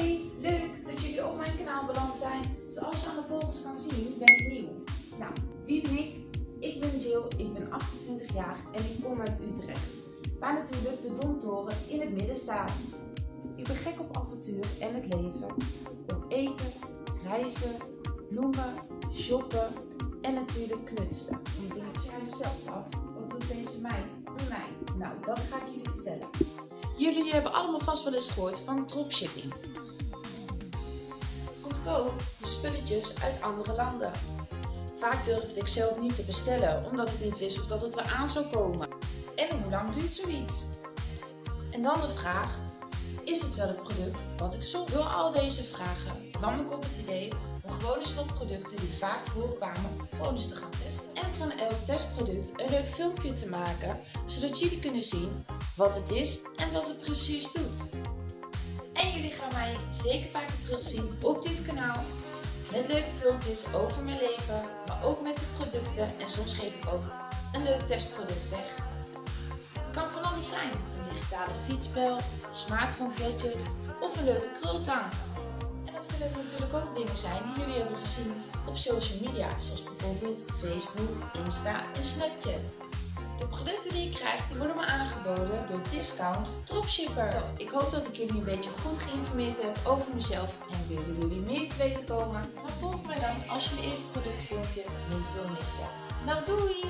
Hoi, leuk dat jullie op mijn kanaal beland zijn. Zoals je aan de volgers kan zien ben ik nieuw. Nou, wie ben ik? Ik ben Jill, ik ben 28 jaar en ik kom uit Utrecht. Waar natuurlijk de Domtoren in het midden staat. Ik ben gek op avontuur en het leven. Op eten, reizen, bloemen, shoppen en natuurlijk knutselen. En ik schrijf zelfs af, wat doet deze meid online? Nou, dat ga ik jullie vertellen. Jullie hebben allemaal vast wel eens gehoord van dropshipping. Goedkoop de spulletjes uit andere landen. Vaak durfde ik zelf niet te bestellen, omdat ik niet wist of dat het wel aan zou komen. En hoe lang duurt zoiets? En dan de vraag, is het wel het product wat ik zocht? Door al deze vragen kwam ik op het idee om gewoon eens producten die vaak voorkwamen, gewoon eens te gaan testen. En van elk testproduct een leuk filmpje te maken, zodat jullie kunnen zien wat het is en wat het precies doet. Jullie gaan mij zeker vaker terugzien op dit kanaal met leuke filmpjes over mijn leven, maar ook met de producten en soms geef ik ook een leuk testproduct weg. Het kan van alles zijn, een digitale fietsspel, een smartphone gadget of een leuke krultang. En dat kunnen natuurlijk ook dingen zijn die jullie hebben gezien op social media, zoals bijvoorbeeld Facebook, Insta en Snapchat. De producten die ik krijg, die worden me aangeboden door Discount Dropshipper. Zo, ik hoop dat ik jullie een beetje goed geïnformeerd heb over mezelf en willen jullie meer te weten komen? Dan volg mij dan als je mijn eerste productfilmpje niet wil missen. Nou doei!